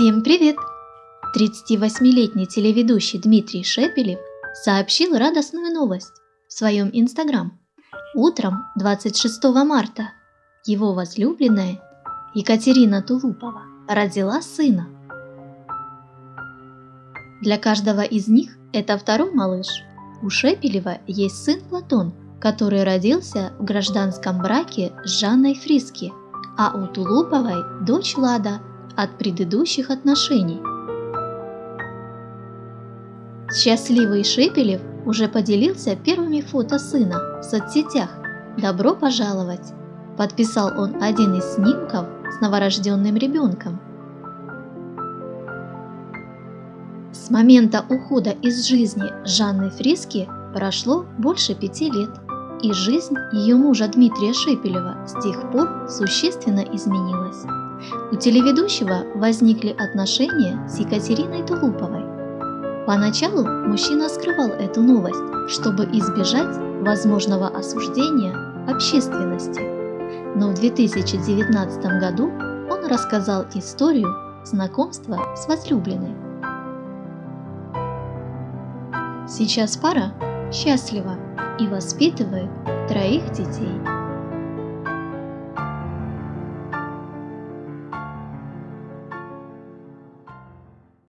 Всем привет! 38-летний телеведущий Дмитрий Шепелев сообщил радостную новость в своем инстаграм. Утром 26 марта его возлюбленная Екатерина Тулупова родила сына. Для каждого из них это второй малыш. У Шепелева есть сын Платон, который родился в гражданском браке с Жанной Фриски, а у Тулуповой дочь Лада – от предыдущих отношений. Счастливый Шепелев уже поделился первыми фото сына в соцсетях. «Добро пожаловать!» – подписал он один из снимков с новорожденным ребенком. С момента ухода из жизни Жанны Фриски прошло больше пяти лет, и жизнь ее мужа Дмитрия Шепелева с тех пор существенно изменилась. У телеведущего возникли отношения с Екатериной Тулуповой. Поначалу мужчина скрывал эту новость, чтобы избежать возможного осуждения общественности. Но в 2019 году он рассказал историю знакомства с возлюбленной. Сейчас пара счастлива и воспитывает троих детей.